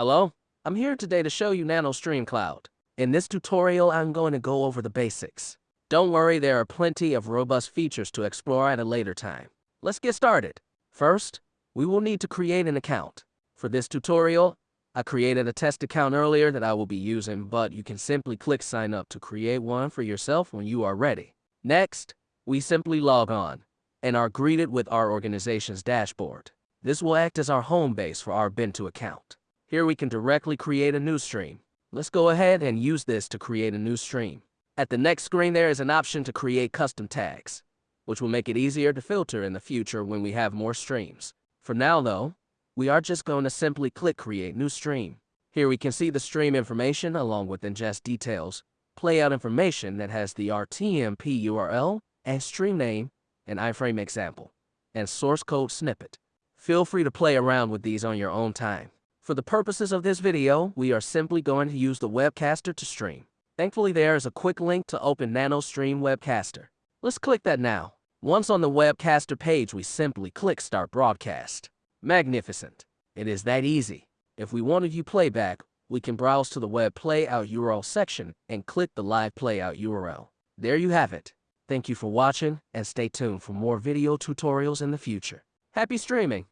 Hello, I'm here today to show you NanoStream Cloud. In this tutorial, I'm going to go over the basics. Don't worry, there are plenty of robust features to explore at a later time. Let's get started. First, we will need to create an account. For this tutorial, I created a test account earlier that I will be using, but you can simply click sign up to create one for yourself when you are ready. Next, we simply log on and are greeted with our organization's dashboard. This will act as our home base for our Bento account. Here we can directly create a new stream. Let's go ahead and use this to create a new stream. At the next screen there is an option to create custom tags, which will make it easier to filter in the future when we have more streams. For now though, we are just going to simply click create new stream. Here we can see the stream information along with ingest details, playout information that has the RTMP URL and stream name and iframe example, and source code snippet. Feel free to play around with these on your own time. For the purposes of this video, we are simply going to use the webcaster to stream. Thankfully, there is a quick link to open NanoStream Webcaster. Let's click that now. Once on the webcaster page, we simply click Start Broadcast. Magnificent. It is that easy. If we want to view playback, we can browse to the web playout URL section and click the live playout URL. There you have it. Thank you for watching and stay tuned for more video tutorials in the future. Happy streaming!